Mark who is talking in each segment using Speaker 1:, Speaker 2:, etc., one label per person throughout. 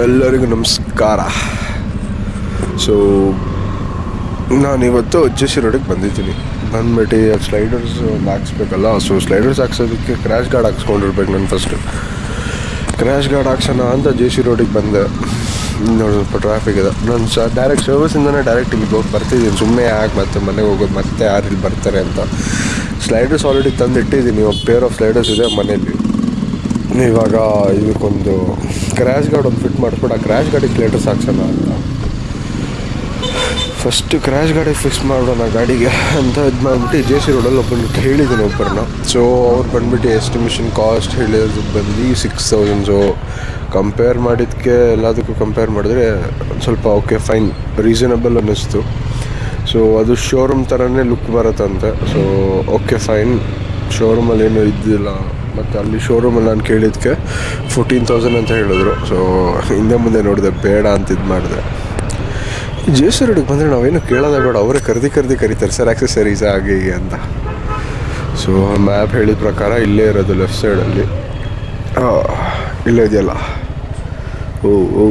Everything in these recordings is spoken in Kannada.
Speaker 1: ಎಲ್ಲರಿಗೂ ನಮಸ್ಕಾರ. ಸೊ ನಾನಿವತ್ತು ಜೆ ಸಿ ರೋಡಿಗೆ ಬಂದಿದ್ದೀನಿ. ಬಂದ್ಬಿಟ್ಟು ಸ್ಲೈಡರ್ಸ್ ಒಂದು ಹಾಕ್ಸ್ಬೇಕಲ್ಲ ಸೊ ಸ್ಲೈಡರ್ಸ್ ಹಾಕ್ಸೋದಕ್ಕೆ ಕ್ರ್ಯಾಶ್ ಗಾರ್ಡ್ ಹಾಕ್ಸ್ಕೊಂಡಿರ್ಬೇಕು ನಾನು ಫಸ್ಟು ಕ್ರ್ಯಾಶ್ ಗಾರ್ಡ್ ಹಾಕ್ಸೋಣ ಅಂತ ಜೆ ಸಿ ರೋಡಿಗೆ ಬಂದೆ. ನೋಡಿ, ಸ್ವಲ್ಪ ಟ್ರಾಫಿಕ್ ಇದೆ. ನಾನು ಸ ಡೈರೆಕ್ಟ್ ಸರ್ವಿಸಿಂದನೇ ಡೈರೆಕ್ಟ್ ಇಲ್ಲಿ ಹೋಗಿ ಬರ್ತಿದ್ದೀನಿ. ಸುಮ್ಮನೆ ಯಾಕೆ ಮತ್ತೆ ಮನೆಗೆ ಹೋಗೋದು, ಮತ್ತೆ ಯಾರು ಇಲ್ಲಿ ಬರ್ತಾರೆ ಅಂತ. ಸ್ಲೈಡರ್ಸ್ ಆಲ್ರೆಡಿ ತಂದು ಇಟ್ಟಿದ್ದೀನಿ ಪೇರ್ ಆಫ್ ಸ್ಲೈಡರ್ಸ್ ಇದೆ ಮನೇಲಿ ಇವಾಗ ಇದಕ್ಕೊಂದು ಕ್ರ್ಯಾಶ್ ಗಾರ್ಡ್ ಒಂದು ಫಿಟ್ ಮಾಡಿಸ್ಬಿಟ್ಟು ಆ ಕ್ರ್ಯಾಶ್ ಗಾಡಿಗೆ ಲೇಟರ್ ಹಾಕ್ಸೋಣ ಅಂತ. ಫಸ್ಟ್ ಕ್ರ್ಯಾಶ್ ಗಾಡಿ ಫಿಕ್ಸ್ ಮಾಡೋಣ ಗಾಡಿಗೆ ಅಂತ ಇದು ಮಾಡಿಬಿಟ್ಟು ಜೆ ಸಿ ರೋಡಲ್ಲಿ ಒಬ್ಬರು ಹೇಳಿದ್ದೀನಿ ಒಬ್ಬರನ್ನ. ಸೊ ಅವ್ರು ಬಂದ್ಬಿಟ್ಟು ಎಸ್ಟಿಮೇಷನ್ ಕಾಸ್ಟ್ ಹೇಳಿದ್ರು ಬಂದು ಸಿಕ್ಸ್ ತೌಸಂಡ್ಸು ಕಂಪೇರ್ ಮಾಡಿದ್ದಕ್ಕೆ ಎಲ್ಲದಕ್ಕೂ ಕಂಪೇರ್ ಮಾಡಿದ್ರೆ ಸ್ವಲ್ಪ ಓಕೆ ಫೈನ್ ರೀಸನಬಲ್ ಅನ್ನಿಸ್ತು. ಸೊ ಅದು ಶೋರೂಮ್ ಥರನೇ ಲುಕ್ ಬರುತ್ತಂತೆ. ಸೊ ಓಕೆ ಫೈನ್ ಶೋರೂಮಲ್ಲಿ ಏನೂ ಇದ್ದಿಲ್ಲ. ಮತ್ತು ಅಲ್ಲಿ ಶೋರೂಮಲ್ಲಿ ನಾನು ಕೇಳಿದ್ದಕ್ಕೆ ಫೋರ್ಟೀನ್ ತೌಸಂಡ್ ಅಂತ ಹೇಳಿದ್ರು. ಸೊ ಹಿಂದೆ ಮುಂದೆ ನೋಡಿದೆ, ಬೇಡ ಅಂತ ಇದು ಮಾಡಿದೆ. ಜೆ ಸಿ ಬಂದರೆ ನಾವೇನು ಕೇಳೋದೇ ಬೇಡ, ಅವರೇ ಕರೆದಿ ಕರೆದಿ ಕರೀತಾರೆ, ಸರ್ ಆಕ್ಸೆಸರೀಸ್ ಹಾಗೆ ಹೀಗೆ ಅಂತ. ಸೊ ಮ್ಯಾಪ್ ಹೇಳಿದ ಪ್ರಕಾರ ಇಲ್ಲೇ ಇರೋದು ಲೆಫ್ಟ್ ಸೈಡಲ್ಲಿ ಇಲ್ಲೇ ಇದೆಯಲ್ಲ? ಓ ಓ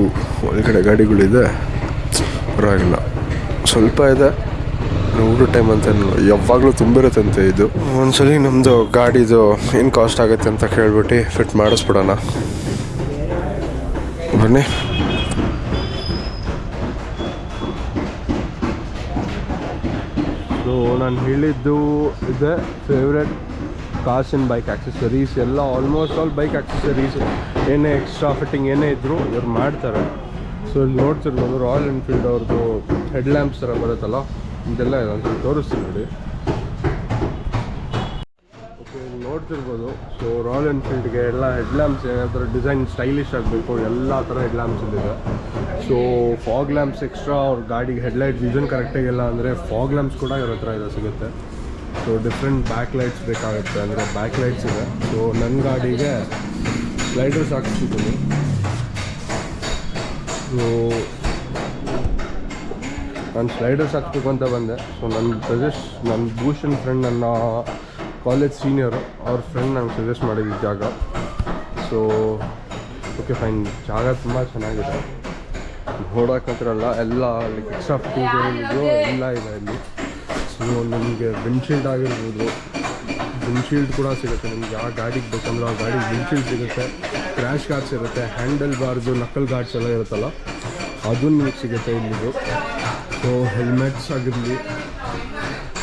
Speaker 1: ಒಳಗಡೆ ಗಾಡಿಗಳಿದೆ. ಪರವಾಗಿಲ್ಲ. ಸ್ವಲ್ಪ ಇದೆ. ಊಟ ಟೈಮ್ ಅಂತ ಯಾವಾಗಲೂ ತುಂಬಿರುತ್ತಂತೆ ಇದು. ಒಂದ್ಸಲಿ ನಮ್ಮದು ಗಾಡಿದು ಏನು ಕಾಸ್ಟ್ ಆಗುತ್ತೆ ಅಂತ ಕೇಳ್ಬಿಟ್ಟು ಫಿಟ್ ಮಾಡಿಸ್ಬಿಡೋಣ. ಬನ್ನಿ. ಸೊ ನಾನು ಹೇಳಿದ್ದು ಇದೆ ಫೇವ್ರೆಟ್ ಕಾಸಿನ ಬೈಕ್ ಆಕ್ಸೆಸರೀಸ್ ಎಲ್ಲ ಆಲ್ಮೋಸ್ಟ್ ಆಲ್ ಬೈಕ್ ಆಕ್ಸೆಸರೀಸ್ ಏನೇ ಎಕ್ಸ್ಟ್ರಾ ಫಿಟ್ಟಿಂಗ್ ಏನೇ ಇದ್ದರೂ ಇವ್ರು ಮಾಡ್ತಾರೆ. ಸೊ ಇಲ್ಲಿ ನೋಡ್ತಿರ್ಬೋದು ರಾಯಲ್ ಎನ್ಫೀಲ್ಡ್ ಅವ್ರದ್ದು ಹೆಡ್ ಲ್ಯಾಂಪ್ಸ್ ಥರ ಬರುತ್ತಲ್ಲ? ಇದೆಲ್ಲ ಇದೆ ತೋರಿಸ್ತೀನಿ ನೋಡಿ. ಓಕೆ ನೋಡ್ತಿರ್ಬೋದು ಸೊ ರಾಯಲ್ ಎನ್ಫೀಲ್ಡ್ಗೆ ಎಲ್ಲ ಹೆಡ್ ಲ್ಯಾಂಪ್ಸ್ ಏನಾದರೂ ಡಿಸೈನ್ ಸ್ಟೈಲಿಶ್ ಆಗಬೇಕು, ಎಲ್ಲ ಥರ ಹೆಡ್ ಲ್ಯಾಂಪ್ಸ್ ಇಲ್ಲಿದೆ. ಸೊ ಫಾಗ್ ಲ್ಯಾಂಪ್ಸ್ ಎಕ್ಸ್ಟ್ರಾ ಅವ್ರ ಗಾಡಿಗೆ ಹೆಡ್ಲೈಟ್ ವಿಷನ್ ಕರೆಕ್ಟಾಗಿಲ್ಲ ಅಂದರೆ ಫಾಗ್ ಲ್ಯಾಂಪ್ಸ್ ಕೂಡ ಇವ್ರ ಥರ ಇದೆ, ಸಿಗುತ್ತೆ. ಸೊ ಡಿಫ್ರೆಂಟ್ ಬ್ಯಾಕ್ ಲೈಟ್ಸ್ ಬೇಕಾಗುತ್ತೆ ಅಂದರೆ ಬ್ಯಾಕ್ ಲೈಟ್ಸ್ ಇದೆ. ಸೊ ನನ್ನ ಗಾಡಿಗೆ ಸ್ಲೈಡರ್ಸ್ ಹಾಕ್ಸ್ತಿದ್ದೀನಿ ಸೊ ನಾನು ಸ್ಲೈಡರ್ಸ್ ಹಾಕ್ಬೇಕು ಅಂತ ಬಂದೆ. ಸೊ ನನ್ನ ಸಜೆಸ್ಟ್ ನನ್ನ ಭೂಷಣ್ ಫ್ರೆಂಡ್ ನನ್ನ ಕಾಲೇಜ್ ಸೀನಿಯರು ಅವ್ರ ಫ್ರೆಂಡ್ ನಂಗೆ ಸಜೆಸ್ಟ್ ಮಾಡಿದ್ದು ಜಾಗ. ಸೊ ಓಕೆ ಫೈನ್ ಜಾಗ ತುಂಬ ಚೆನ್ನಾಗಿದೆ. ನೋಡೋಕ್ಕಂತಿರಲ್ಲ ಎಲ್ಲ ಲೈಕ್ ಎಕ್ಸ್ಟ್ರಾ ಫೀಸ್ ಏನಿದೆಯೋ ಎಲ್ಲ ಇದೆ ಇಲ್ಲಿ. ಸೊ ನಿಮಗೆ ವಿಂಡ್ಶೀಲ್ಡ್ ಆಗಿರ್ಬೋದು. ವಿಂಡ್ಶೀಲ್ಡ್ ಕೂಡ ಸಿಗುತ್ತೆ. ನಿಮ್ಗೆ ಯಾವ ಗಾಡಿಗೆ ಬೇಕಂದ್ರೆ ಆ ಗಾಡಿಗೆ ವಿಂಡ್ಶೀಲ್ಡ್ ಸಿಗುತ್ತೆ. ಕ್ರ್ಯಾಶ್ ಗಾರ್ಡ್ಸ್ ಇರುತ್ತೆ. ಹ್ಯಾಂಡಲ್ ಬಾರ್ದು ನಕಲ್ ಗಾರ್ಡ್ಸ್ ಎಲ್ಲ ಇರುತ್ತಲ್ಲ ಅದು ನಿಮಗೆ ಸಿಗುತ್ತೆ ಇಲ್ಲಿದು. ಸೊ ಹೆಲ್ಮೆಟ್ಸ್ ಆಗಿರಲಿ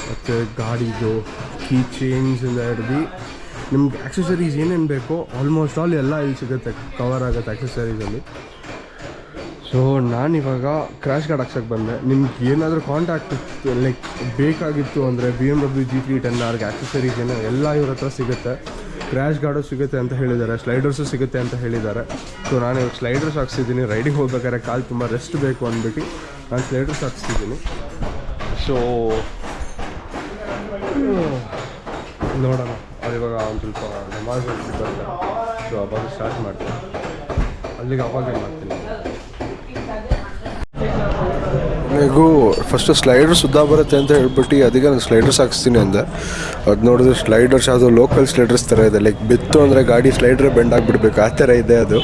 Speaker 1: ಮತ್ತು ಗಾಡಿದು ಕೀ ಚೇನ್ಸಿಂದ ಹಿಡ್ದು ನಿಮ್ಗೆ ಆಕ್ಸೆಸರೀಸ್ ಏನೇನು ಬೇಕೋ ಆಲ್ಮೋಸ್ಟ್ ಆಲ್ ಎಲ್ಲ ಇಲ್ಲಿ ಸಿಗುತ್ತೆ ಕವರ್ ಆಗುತ್ತೆ ಆಕ್ಸೆಸರೀಸಲ್ಲಿ ಸೊ ನಾನಿವಾಗ ಕ್ರ್ಯಾಶ್ ಗಾರ್ಡ್ ಹಾಕ್ಸಕ್ಕೆ ಬಂದೆ. ನಿಮ್ಗೆ ಏನಾದರೂ ಕಾಂಟ್ಯಾಕ್ಟ್ ಲೈಕ್ ಬೇಕಾಗಿತ್ತು ಅಂದರೆ B M W G three ten ಆರ್ಗೆ accessories ಏನೋ ಎಲ್ಲ ಇವ್ರ ಹತ್ರ ಸಿಗುತ್ತೆ. ಕ್ರ್ಯಾಶ್ ಗಾರ್ಡು ಸಿಗುತ್ತೆ ಅಂತ ಹೇಳಿದ್ದಾರೆ ಸ್ಲೈಡರ್ಸು ಸಿಗುತ್ತೆ ಅಂತ ಹೇಳಿದ್ದಾರೆ. ಸೊ ನಾನು ಇವಾಗ ಸ್ಲೈಡರ್ಸ್ ಹಾಕ್ಸಿದ್ದೀನಿ ರೈಡಿಂಗ್ ಹೋಗ್ಬೇಕಾದ್ರೆ ಕಾಲು ತುಂಬ ರೆಸ್ಟ್ ಬೇಕು ಅಂದ್ಬಿಟ್ಟು. ನಾನು ಸ್ಲೈಡರ್ಸ್ ಹಾಕ್ಸ್ತಿದ್ದೀನಿ ಸೊ ನೋಡೋಣ. ಅವ್ರು ಇವಾಗ ಒಂದು ಸ್ವಲ್ಪ ನಮಾಜ್ ಬರ್ತಾರೆ ಸೊ ಅವಾಗ ಸ್ಟಾರ್ಟ್ ಮಾಡ್ತೀನಿ. ಅಲ್ಲಿಗೆ ಅವಾಗೇ ಮಾಡ್ತೀನಿ? ನನಗೂ ಫಸ್ಟು ಸ್ಲೈಡರ್ ಸುದ್ದಾ ಬರುತ್ತೆ ಅಂತ ಹೇಳ್ಬಿಟ್ಟು ಅದಕ್ಕೆ ನಾನು ಸ್ಲೈಡರ್ಸ್ ಹಾಕ್ಸ್ತೀನಿ ಅಂದೆ. ಅದು ನೋಡಿದ್ರೆ ಸ್ಲೈಡರ್ಸ್ ಯಾವುದು ಲೋಕಲ್ ಸ್ಲೈಡರ್ಸ್ ಥರ ಇದೆ. ಲೈಕ್ ಬಿತ್ತು ಅಂದರೆ ಗಾಡಿ ಸ್ಲೈಡ್ರೇ ಬೆಂಡ್ ಆಗಿಬಿಡ್ಬೇಕು. ಆ ಥರ ಇದೆ ಅದು.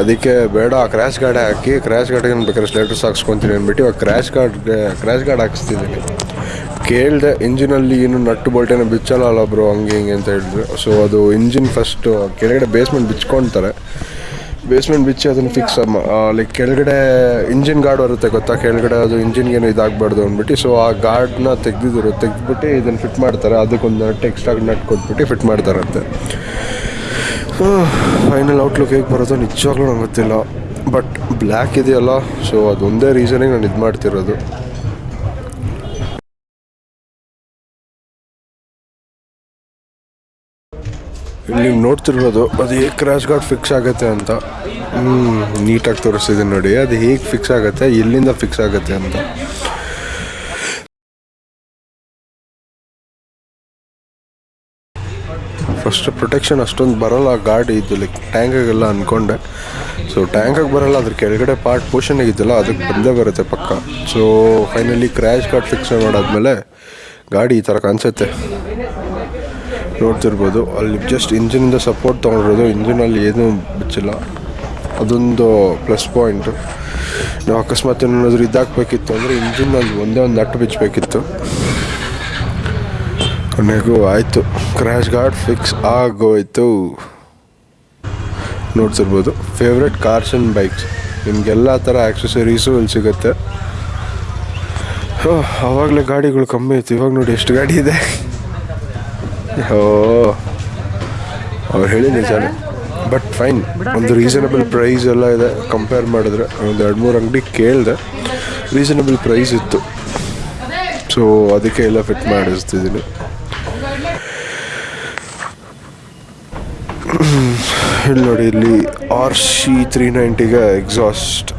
Speaker 1: ಅದಕ್ಕೆ ಬೇಡ ಕ್ರ್ಯಾಶ್ ಗಾರ್ಡೇ ಹಾಕಿ ಕ್ರ್ಯಾಶ್ ಗಾರ್ಡಿಗೆ ನಾನು ಬೇಕಾದ್ರೆ ಸ್ಲೇಟರ್ಸ್ ಹಾಕ್ಸ್ಕೊತೀನಿ ಅಂದ್ಬಿಟ್ಟು ಇವಾಗ ಕ್ರ್ಯಾಶ್ ಗಾರ್ಡ್ ಕ್ರ್ಯಾಶ್ ಗಾರ್ಡ್ ಹಾಕ್ಸ್ತಿದ್ದೀನಿ ಕೇಳಿದೆ ಇಂಜಿನಲ್ಲಿ ಏನು ನಟ್ಟು ಬೋಲ್ಟೇನ ಬಿಚ್ಚಲ್ಲ ಬ್ರೋ ಹಂಗೆ ಹಿಂಗೆ ಅಂತ ಹೇಳಿದ್ರು. ಸೊ ಅದು ಇಂಜಿನ್ ಫಸ್ಟು ಕೆಳಗಡೆ ಬೇಸ್ಮೆಂಟ್ ಬಿಚ್ಕೊತಾರೆ ಬೇಸ್ಮೆಂಟ್ ಬಿಚ್ಚಿ ಅದನ್ನು ಫಿಕ್ಸ್ ಲೈಕ್ ಕೆಳಗಡೆ ಇಂಜಿನ್ ಗಾರ್ಡ್ ಬರುತ್ತೆ ಗೊತ್ತಾ? ಕೆಳಗಡೆ ಅದು ಇಂಜಿನ್ಗೇನು ಇದಾಗಬಾರ್ದು ಅಂದ್ಬಿಟ್ಟು. ಸೊ ಆ ಗಾರ್ಡ್ನ ತೆಗ್ದಿದ್ರು, ತೆಗೆದ್ಬಿಟ್ಟು ಇದನ್ನು ಫಿಟ್ ಮಾಡ್ತಾರೆ. ಅದಕ್ಕೊಂದು ನಟ್ ಎಕ್ಸ್ಟ್ರಾ ನಟ್ ಕೊಟ್ಬಿಟ್ಟು ಫಿಟ್ ಮಾಡ್ತಾರಂತೆ. ಫೈನಲ್ ಔಟ್ಲುಕ್ ಹೇಗೆ ಬರೋದೋ ನಿಜವಾಗ್ಲೂ ನಂಗೆ ಗೊತ್ತಿಲ್ಲ. ಬಟ್ ಬ್ಲ್ಯಾಕ್ ಇದೆಯಲ್ಲ ಸೊ ಅದೊಂದೇ ರೀಸನಿಗೆ ನಾನು ಇದು ಮಾಡ್ತಿರೋದು. ಇಲ್ಲಿ ನೋಡ್ತಿರ್ಬೋದು ಅದು ಹೇಗೆ ಕ್ರ್ಯಾಶ್ ಗಾರ್ಡ್ ಫಿಕ್ಸ್ ಆಗುತ್ತೆ ಅಂತ. ಹ್ಞೂ ನೀಟಾಗಿ ತೋರಿಸ್ತಿದ್ದೀನಿ ನೋಡಿ, ಅದು ಹೇಗೆ ಫಿಕ್ಸ್ ಆಗುತ್ತೆ, ಎಲ್ಲಿಂದ ಫಿಕ್ಸ್ ಆಗುತ್ತೆ ಅಂತ. ಫಸ್ಟ್ ಪ್ರೊಟೆಕ್ಷನ್ ಅಷ್ಟೊಂದು ಬರೋಲ್ಲ, ಗಾಡಿ ಇದು ಲೈಕ್ ಟ್ಯಾಂಕಾಗೆಲ್ಲ ಅಂದ್ಕೊಂಡೆ ಸೊ ಟ್ಯಾಂಕಾಗಿ ಬರೋಲ್ಲ, ಅದ್ರ ಕೆಳಗಡೆ ಪಾರ್ಟ್ ಪೋರ್ಷನ್ ಆಗಿದ್ದಲ್ಲ ಅದಕ್ಕೆ ಬಂದೇ ಬರುತ್ತೆ ಪಕ್ಕ. So finally crash guard fix ಮಾಡಾದ್ಮೇಲೆ ಗಾಡಿ ಈ ಥರ ಕಾಣಿಸುತ್ತೆ. ನೋಡ್ತಿರ್ಬೋದು, ಅಲ್ಲಿ ಜಸ್ಟ್ ಇಂಜಿನಿಂದ ಸಪೋರ್ಟ್ ತೊಗೊಂಡಿರೋದು ಇಂಜಿನಲ್ಲಿ ಏನೂ ಬಿಚ್ಚಿಲ್ಲ. ಅದೊಂದು ಪ್ಲಸ್ ಪಾಯಿಂಟು ನಾವು ಅಕಸ್ಮಾತ್ ಏನಾದರೂ ಇದಾಗಬೇಕಿತ್ತು ಅಂದರೆ ಇಂಜಿನಲ್ಲಿ ಒಂದೇ ಒಂದು ನಟ್ಟು ಬಿಚ್ಚಬೇಕಿತ್ತು ಕೊನೆಗೂ ಆಯಿತು. ಕ್ರ್ಯಾಶ್ ಗಾರ್ಡ್ ಫಿಕ್ಸ್ ಆಗೋಯ್ತು. ನೋಡ್ತಿರ್ಬೋದು. ಫೇವ್ರೆಟ್ ಕಾರ್ಸ್ ಆ್ಯಂಡ್ ಬೈಕ್ಸ್ ನಿಮಗೆಲ್ಲ ಥರ ಆ್ಯಕ್ಸೆಸರೀಸು ಇಲ್ಲಿ ಸಿಗುತ್ತೆ. ಆವಾಗಲೇ ಗಾಡಿಗಳು ಕಮ್ಮಿ ಇತ್ತು ಇವಾಗ ನೋಡಿ ಎಷ್ಟು ಗಾಡಿ ಇದೆ. ಓ ಅವ್ರು ಹೇಳಿ ನಿಜಾನೇ. ಬಟ್ ಫೈನ್ ಒಂದು ರೀಸನಬಲ್ ಪ್ರೈಸ್ ಎಲ್ಲ ಇದೆ. ಕಂಪೇರ್ ಮಾಡಿದ್ರೆ ಒಂದು ಎರಡು ಮೂರು ಅಂಗಡಿ ಕೇಳಿದೆ. ರೀಸನಬಲ್ ಪ್ರೈಸ್ ಇತ್ತು. ಸೊ ಅದಕ್ಕೆ ಎಲ್ಲ ಫಿಟ್ ಮಾಡಿಸ್ತಿದ್ದೀನಿ. ಇಲ್ಲಿ ನೋಡಿ, ಇಲ್ಲಿ R C three ನೈಂಟಿಗೆ exhaust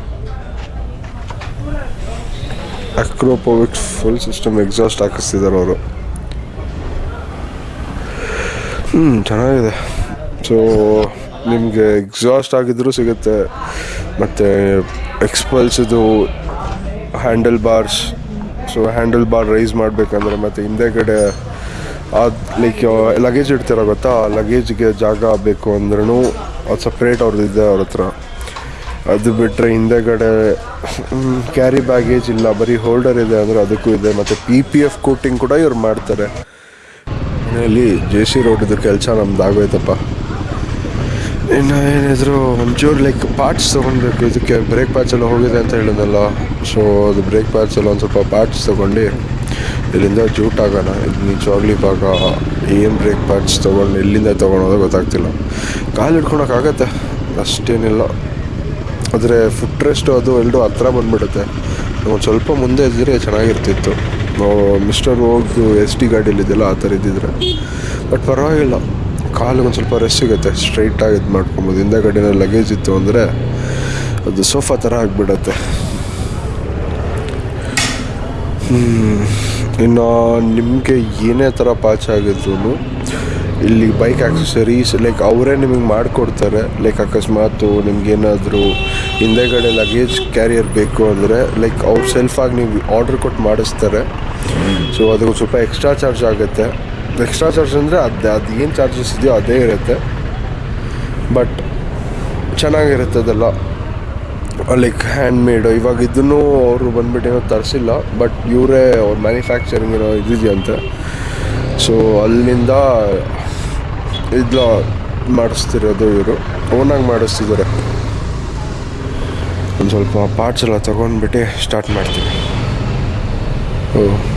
Speaker 1: Akrapovic full system exhaust ಹಾಕಿಸ್ತಿದ್ದಾರೆ ಅವರು. ಹ್ಞೂ ಚೆನ್ನಾಗಿದೆ. ಸೊ ನಿಮಗೆ ಎಕ್ಸಾಸ್ಟ್ ಆಗಿದ್ರೂ ಸಿಗುತ್ತೆ. ಮತ್ತು ಎಕ್ಸ್ಪಲ್ಸಿದು handle bars so handle bar raise ಮಾಡಬೇಕಂದ್ರೆ ಮತ್ತು ಹಿಂದೆಗಡೆ ಅದು ಲೈಕ್ ಲಗೇಜ್ ಇಡ್ತೀರ ಗೊತ್ತಾ? ಲಗೇಜ್ಗೆ ಜಾಗ ಬೇಕು ಅಂದ್ರೂ ಅದು ಸಪ್ರೇಟ್ ಅವ್ರದ್ದು ಇದೆ ಅವ್ರ ಹತ್ರ. ಅದು ಬಿಟ್ಟರೆ ಹಿಂದೆಗಡೆ ಕ್ಯಾರಿ ಬ್ಯಾಗೇಜ್ ಇಲ್ಲ. ಬರೀ ಹೋಲ್ಡರ್ ಇದೆ ಅಂದರೆ ಅದಕ್ಕೂ ಇದೆ. ಮತ್ತು ಪಿ ಪಿ ಎಫ್ ಕೋಟಿಂಗ್ ಕೂಡ ಇವ್ರು ಮಾಡ್ತಾರೆ. ಇಲ್ಲಿ ಜೆ ಸಿ ರೋಡಿದ್ದು ಕೆಲಸ ನಮ್ದು ಆಗೋಯ್ತಪ್ಪ. ಇನ್ನು ಏನಿದ್ರು ಒಂಚೂರು ಲೈಕ್ ಪಾರ್ಟ್ಸ್ ತೊಗೊಳ್ಬೇಕು ಇದಕ್ಕೆ ಬ್ರೇಕ್ ಪ್ಯಾಚ್ ಎಲ್ಲ ಹೋಗಿದೆ ಅಂತ ಹೇಳಿದ್ನಲ್ಲ. ಸೊ ಅದು ಬ್ರೇಕ್ ಪ್ಯಾಚೆಲ್ಲ ಒಂದು ಸ್ವಲ್ಪ ಪಾರ್ಟ್ಸ್ ತೊಗೊಂಡು ಇಲ್ಲಿಂದ ಆಗೋಣ ಇಲ್ಲಿ ನಿಜವಾಗ್ಲಿ ಇವಾಗ ಏನು ಬ್ರೇಕ್ ಪಾರ್ಟ್ಸ್ ತೊಗೊಂಡು ಎಲ್ಲಿಂದ ತೊಗೊಳೋದು ಗೊತ್ತಾಗ್ತಿಲ್ಲ. ಕಾಲು ಹಿಡ್ಕೊಳಕ್ಕಾಗತ್ತೆ ಅಷ್ಟೇನಿಲ್ಲ. ಆದರೆ ಫುಟ್ ರೆಸ್ಟು ಅದು ಎಲ್ಲರೂ ಹತ್ರ ಬಂದುಬಿಡುತ್ತೆ. ಒಂದು ಸ್ವಲ್ಪ ಮುಂದೆ ಇದ್ದರೆ ಚೆನ್ನಾಗಿರ್ತಿತ್ತು. ನಾವು ಮಿಸ್ಟರ್ ಹೋಗಿ ಎಸ್ ಟಿ ಗಾಡೀಲಿದ್ದೆಲ್ಲ ಆ ಥರ ಇದ್ದಿದ್ರೆ. ಬಟ್ ಪರವಾಗಿಲ್ಲ. ಕಾಲು ಒಂದು ಸ್ವಲ್ಪ ರೆಸ್ಟ್ ಸಿಗುತ್ತೆ. ಸ್ಟ್ರೈಟಾಗಿ ಇದು ಮಾಡ್ಕೊಬೋದು. ಹಿಂದೆ ಗಾಡಿನ ಲಗೇಜ್ ಇತ್ತು ಅಂದರೆ ಅದು ಸೋಫಾ ಥರ ಆಗಿಬಿಡತ್ತೆ. ಇನ್ನು ನಿಮಗೆ ಏನೇ ಥರ ಪಾಚ್ ಆಗಿದ್ರು ಇಲ್ಲಿ ಬೈಕ್ ಆಕ್ಸೆಸರೀಸ್ ಲೈಕ್ ಅವರೇ ನಿಮಗೆ ಮಾಡಿಕೊಡ್ತಾರೆ. ಲೈಕ್ ಅಕಸ್ಮಾತು ನಿಮ್ಗೇನಾದರೂ ಹಿಂದೆಗಡೆ ಲಗೇಜ್ ಕ್ಯಾರಿಯರ್ ಬೇಕು ಅಂದರೆ ಲೈಕ್ ಅವ್ರು ಸೆಲ್ಫಾಗಿ ನೀವು ಆರ್ಡ್ರ್ ಕೊಟ್ಟು ಮಾಡಿಸ್ತಾರೆ. ಸೊ ಅದಕ್ಕೆ ಸ್ವಲ್ಪ ಎಕ್ಸ್ಟ್ರಾ ಚಾರ್ಜ್ ಆಗುತ್ತೆ. ಎಕ್ಸ್ಟ್ರಾ ಚಾರ್ಜ್ ಅಂದರೆ ಅದು ಅದು ಏನು ಚಾರ್ಜಸ್ ಇದೆಯೋ ಅದೇ ಇರುತ್ತೆ. ಬಟ್ ಚೆನ್ನಾಗಿರುತ್ತೆ ಅದೆಲ್ಲ. ಲೈಕ್ ಹ್ಯಾಂಡ್ ಮೇಡ್ ಇವಾಗ ಇದನ್ನು ಅವರು ಬಂದ್ಬಿಟ್ಟು ಏನೋ ತರಿಸಿಲ್ಲ ಬಟ್ ಇವರೇ ಅವ್ರ ಮ್ಯಾನುಫ್ಯಾಕ್ಚರಿಂಗ್ ಇರೋ ಇದಿದೆಯಂತೆ ಸೊ ಅಲ್ಲಿಂದ ಇದ್ಲ ಮಾಡಿಸ್ತಿರೋದು ಇವರು. ಓನಾಗಿ ಮಾಡಿಸ್ತಿದ್ದಾರೆ. ಒಂದು ಸ್ವಲ್ಪ ಪಾರ್ಟ್ಸ್ ಎಲ್ಲ ತೊಗೊಂಡ್ಬಿಟ್ಟು ಸ್ಟಾರ್ಟ್ ಮಾಡ್ತೀನಿ. ಓ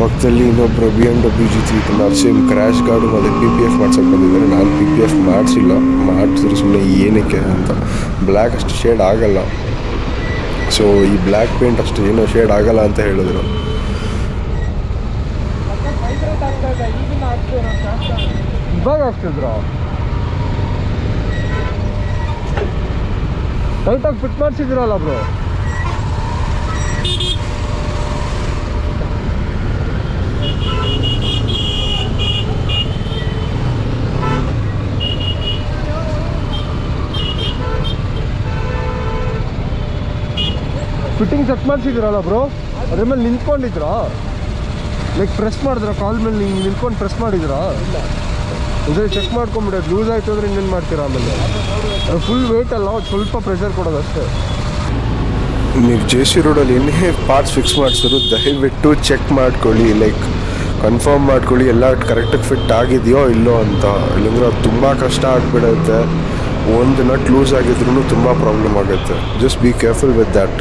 Speaker 1: ಪಕ್ಕದಲ್ಲಿ ಇನ್ನೊಬ್ಬರು B M W G three same crash guard ಮತ್ತು ಪಿ ಪಿ ಎಫ್ ಮಾಡ್ಸೋಕೆ ಬಂದಿದ್ದಾರೆ ನಾನು ಪಿ ಪಿ ಎಫ್ ಮಾಡಿಸಿಲ್ಲ. ಮಾಡಿಸಿದ್ರೆ ಸುಮ್ಮನೆ ಏನಕ್ಕೆ ಅಂತ. ಬ್ಲ್ಯಾಕ್ ಅಷ್ಟು ಶೇಡ್ ಆಗಲ್ಲ. ಸೊ ಈ ಬ್ಲ್ಯಾಕ್ ಪೇಂಟ್ ಅಷ್ಟು ಏನೋ ಶೇಡ್ ಆಗಲ್ಲ ಅಂತ ಹೇಳಿದ್ರು. ಇವಾಗ ಟೈಟಾಗಿ ಫಿಟ್ ಮಾಡಿಸಿದ್ರಲ್ಲ ಬ್ರೋ ಫಿಟ್ಟಿಂಗ್ ಚೆಕ್ ಮಾಡಿಸಿದ್ರಲ್ಲ ಬ್ರೋ ಅದ್ರ ಮೇಲೆ ನಿಂತ್ಕೊಂಡಿದ್ರಾ? ಲೈಕ್ ಪ್ರೆಸ್ ಮಾಡಿದ್ರ? ಕಾಲ್ ಮೇಲೆ ಹಿಂಗೆ ನಿಂತ್ಕೊಂಡು ಪ್ರೆಸ್ ಮಾಡಿದ್ರಾ? ಇದ್ರೆ ಚೆಕ್ ಮಾಡ್ಕೊಂಬಿಡೋದು ಲೂಸ್ ಆಯ್ತು ಅಂದ್ರೆ ಇನ್ನೇನು ಮಾಡ್ತೀರಾ ಆಮೇಲೆ? ಫುಲ್ ವೇಟ್ ಅಲ್ಲ ಸ್ವಲ್ಪ ಪ್ರೆಷರ್ ಕೊಡೋದು ಅಷ್ಟೇ. ನೀವು ಜೆ ಸಿ ರೋಡಲ್ಲಿ ಏನೇ ಪಾರ್ಟ್ಸ್ ಫಿಕ್ಸ್ ಮಾಡಿಸಿದ್ರು, ದಯವಿಟ್ಟು ಚೆಕ್ ಮಾಡ್ಕೊಳ್ಳಿ ಲೈಕ್ ಕನ್ಫರ್ಮ್ ಮಾಡ್ಕೊಳ್ಳಿ, ಎಲ್ಲ ಕರೆಕ್ಟಾಗಿ ಫಿಟ್ ಆಗಿದೆಯೋ ಇಲ್ಲೋ ಅಂತ. ಇಲ್ಲಾಂದ್ರೆ ಅದು ತುಂಬ ಕಷ್ಟ ಆಗಿಬಿಡುತ್ತೆ. ಒಂದು ನಟ್ ಲೂಸ್ ಆಗಿದ್ರೂ ತುಂಬ ಪ್ರಾಬ್ಲಮ್ ಆಗುತ್ತೆ. Just be careful with that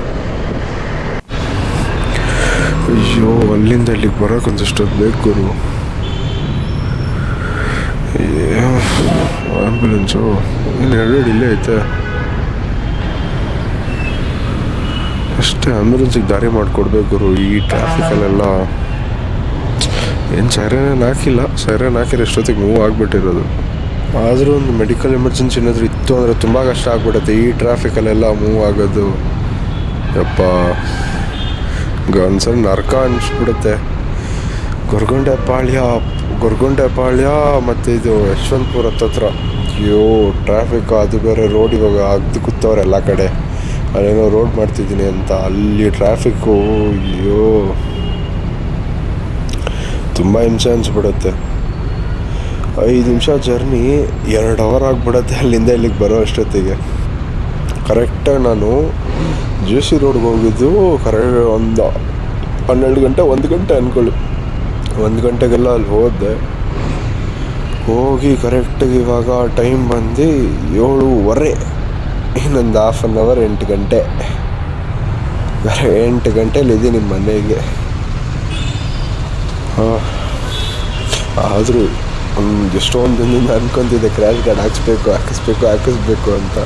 Speaker 1: ಅಯ್ಯೋ, ಅಲ್ಲಿಂದ ಇಲ್ಲಿಗೆ ಬರೋಕೆ ಬೇಕು ಗುರು. ಆ್ಯಂಬುಲೆನ್ಸು ಇನ್ನು ಎರಡು ಇಲ್ಲೇ ಐತೆ. ಅಷ್ಟೇ ಆಂಬುಲೆನ್ಸಿಗೆ ದಾರಿ ಮಾಡಿಕೊಡ್ಬೇಕು ಗುರು, ಈ ಟ್ರಾಫಿಕಲ್ಲೆಲ್ಲ. ಏನು ಸೈರನ್ ಹಾಕಿಲ್ಲ. ಸೈರನ್ ಹಾಕಿರೋ ಎಷ್ಟೊತ್ತಿಗೆ ಮೂವ್ ಆಗಿಬಿಟ್ಟಿರೋದು. ಆದರೂ ಒಂದು ಮೆಡಿಕಲ್ ಎಮರ್ಜೆನ್ಸಿ ಏನಾದರೂ ಇತ್ತು ಅಂದರೆ ತುಂಬ ಕಷ್ಟ ಆಗ್ಬಿಡುತ್ತೆ. ಈ ಟ್ರಾಫಿಕಲ್ಲೆಲ್ಲ ಮೂವ್ ಆಗೋದು. ಯಪ್ಪ. ಒಂದ್ಸಲ ನರ್ಕ ಅನಿಸ್ಬಿಡುತ್ತೆ. ಗೊರ್ಗೊಂಡೆ ಪಾಳ್ಯ ಗೊರ್ಗೊಂಡೆ ಪಾಳ್ಯ ಮತ್ತು ಇದು ಯಶವಂತಪುರ ಹತ್ತತ್ರ ಅಯ್ಯೋ ಟ್ರಾಫಿಕ್ ಅದು ಬೇರೆ ರೋಡ್ ಇವಾಗ ಅದು ಕೂತವ್ರೆ ಎಲ್ಲ ಕಡೆ. ಅಲ್ಲೇನೋ ರೋಡ್ ಮಾಡ್ತಿದ್ದೀನಿ ಅಂತ. ಅಲ್ಲಿ ಟ್ರಾಫಿಕ್ಕು ಅಯ್ಯೋ. ತುಂಬ ಹಿಂಸೆ ಅನಿಸ್ಬಿಡುತ್ತೆ.
Speaker 2: ಐದು ನಿಮಿಷ ಜರ್ನಿ ಎರಡು ಅವರ್ ಆಗಿಬಿಡುತ್ತೆ ಅಲ್ಲಿಂದ ಇಲ್ಲಿಗೆ ಬರೋ ಅಷ್ಟೊತ್ತಿಗೆ. ಕರೆಕ್ಟಾಗಿ ನಾನು ಜೆ ಸಿ ರೋಡ್ಗೆ ಹೋಗಿದ್ದು ಕರೆಕ್ಟ್ ಒಂದು ಹನ್ನೆರಡು ಗಂಟೆ, ಒಂದು ಗಂಟೆ ಅಂದ್ಕೊಳ್ಳಿ ಒಂದು ಗಂಟೆಗೆಲ್ಲ ಅಲ್ಲಿ ಹೋದೆ. ಹೋಗಿ ಕರೆಕ್ಟಾಗಿ ಇವಾಗ ಟೈಮ್ ಬಂದು ಏಳುವರೆ, ಇನ್ನೊಂದು ಹಾಫ್ ಆನ್ ಅವರ್ ಎಂಟು ಗಂಟೆ. ಎಂಟು ಗಂಟೆಲಿ ಇದ್ದೀನಿ ಮನೆಗೆ. ಆದರೂ ಒಂದು ಎಷ್ಟೊಂದು ದಿನದಿಂದ ಅನ್ಕೊತಿದ್ದೆ ಕ್ರ್ಯಾಶ್ ಗಾರ್ಡ್ ಹಾಕಿಸ್ಬೇಕು ಹಾಕಿಸ್ಬೇಕು ಹಾಕಿಸ್ಬೇಕು ಅಂತ.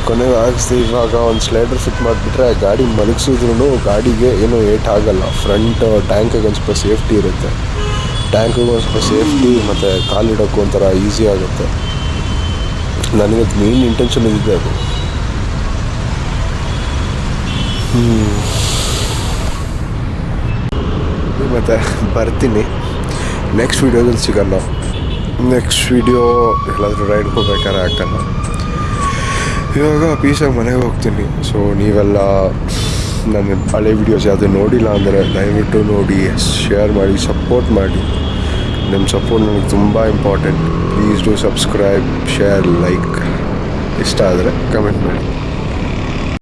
Speaker 2: ಕೊನೆಗೆ ಹಾಕಿಸ್ದೆ ಇವಾಗ ಒಂದು ಸ್ಲೈಡರ್ ಫಿಟ್ ಮಾಡಿಬಿಟ್ರೆ ಗಾಡಿ ಮಲಗಿಸಿದ್ರು ಗಾಡಿಗೆ ಏನು ಏಟ್ ಆಗಲ್ಲ. ಫ್ರಂಟ್ ಟ್ಯಾಂಕಿಗೆ ಒಂದು ಸ್ವಲ್ಪ ಸೇಫ್ಟಿ ಇರುತ್ತೆ. ಟ್ಯಾಂಕಿಗೆ ಒಂದು ಸ್ವಲ್ಪ ಸೇಫ್ಟಿ ಮತ್ತು ಕಾಲಿಡೋಕ್ಕೂ ಒಂಥರ ಈಸಿ ಆಗುತ್ತೆ. ನನಗೆ ಮೇನ್ ಇಂಟೆನ್ಷನ್ ಇದೆ ಅದು. ಮತ್ತು ಬರ್ತೀನಿ. ನೆಕ್ಸ್ಟ್ ವೀಡಿಯೋದಲ್ಲಿ ಸಿಗಲ್ಲ ನೆಕ್ಸ್ಟ್ ವೀಡಿಯೋ ಎಲ್ಲಾದರೂ ರೈಡ್ ಹೋಗ್ಬೇಕಾದ್ರೆ ಹಾಕಲ್ಲ ಇವಾಗ ಪೀಸಾಗಿ ಮನೆಗೆ ಹೋಗ್ತೀನಿ. ಸೊ ನೀವೆಲ್ಲ ನನ್ನ ಹಳೆ ವೀಡಿಯೋಸ್ ಯಾವುದು ನೋಡಿಲ್ಲ ಅಂದರೆ ದಯವಿಟ್ಟು ನೋಡಿ ಶೇರ್ ಮಾಡಿ ಸಪೋರ್ಟ್ ಮಾಡಿ. ನಿಮ್ಮ ಸಪೋರ್ಟ್ ನನಗೆ ತುಂಬ important please do subscribe share like ಇಷ್ಟ ಆದರೆ ಕಮೆಂಟ್ ಮಾಡಿ.